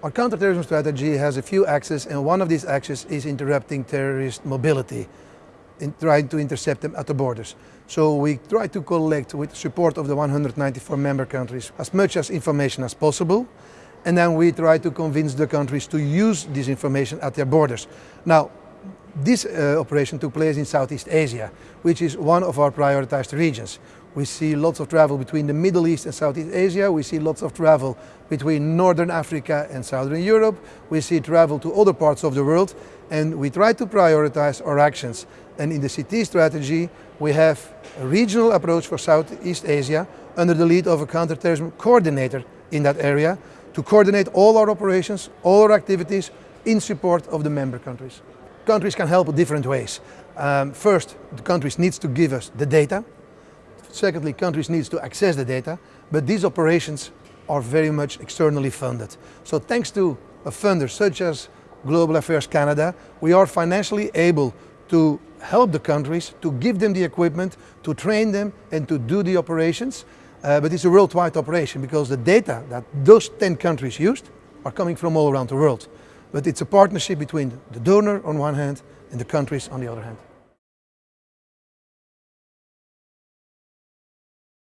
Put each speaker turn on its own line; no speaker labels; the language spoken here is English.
Our counterterrorism strategy has a few axes and one of these axes is interrupting terrorist mobility, in trying to intercept them at the borders. So we try to collect with support of the 194 member countries as much as information as possible and then we try to convince the countries to use this information at their borders. Now this uh, operation took place in Southeast Asia, which is one of our prioritized regions. We see lots of travel between the Middle East and Southeast Asia. We see lots of travel between Northern Africa and Southern Europe. We see travel to other parts of the world and we try to prioritize our actions. And in the CT strategy, we have a regional approach for Southeast Asia under the lead of a counterterrorism coordinator in that area to coordinate all our operations, all our activities in support of the member countries. Countries can help in different ways. Um, first, the countries need to give us the data. Secondly, countries need to access the data, but these operations are very much externally funded. So thanks to a funder such as Global Affairs Canada, we are financially able to help the countries, to give them the equipment, to train them and to do the operations. Uh, but it's a worldwide operation because the data that those 10 countries used are coming from all around the world. But it's a partnership between the donor on one hand and the countries on the other hand.